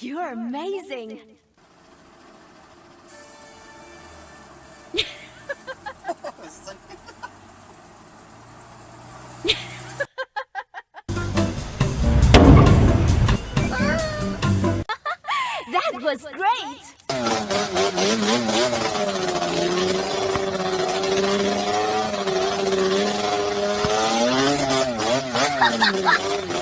You're amazing. that was great.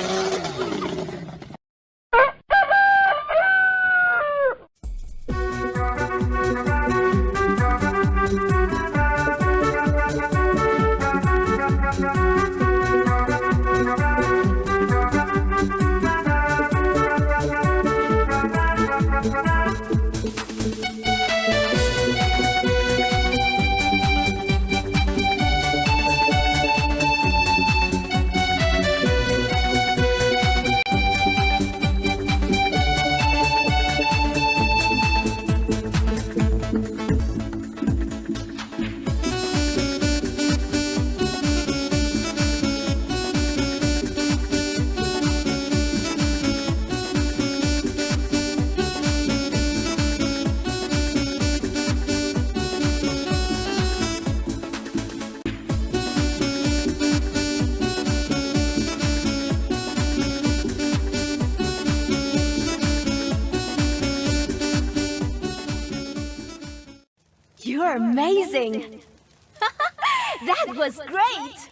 You're amazing. that was great.